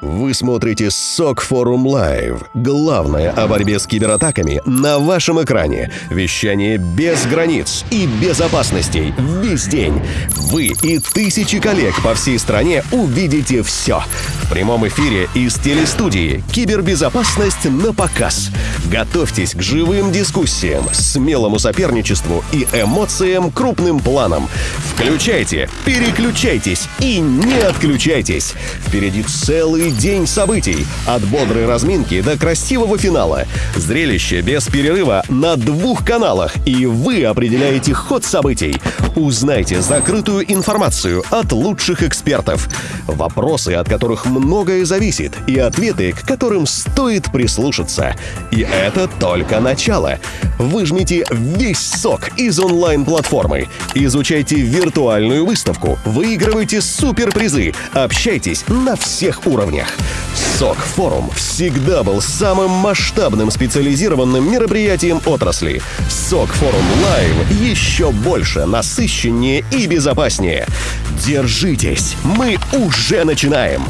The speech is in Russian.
Вы смотрите СОК Форум Лайв. Главное о борьбе с кибератаками на вашем экране. Вещание без границ и безопасностей весь день. Вы и тысячи коллег по всей стране увидите все. В прямом эфире из телестудии «Кибербезопасность на показ». Готовьтесь к живым дискуссиям, смелому соперничеству и эмоциям крупным планом. Включайте, переключайтесь и не отключайтесь. Впереди целый день событий. От бодрой разминки до красивого финала. Зрелище без перерыва на двух каналах. И вы определяете ход событий. Узнайте закрытую информацию от лучших экспертов. Вопросы, от которых многое зависит. И ответы, к которым стоит прислушаться. И это только начало. Выжмите весь сок из онлайн-платформы. Изучайте виртуальную выставку. Выигрывайте суперпризы. Общайтесь на всех уровнях. СОК Форум всегда был самым масштабным специализированным мероприятием отрасли. СОК Форум Лайв еще больше, насыщеннее и безопаснее. Держитесь, мы уже начинаем!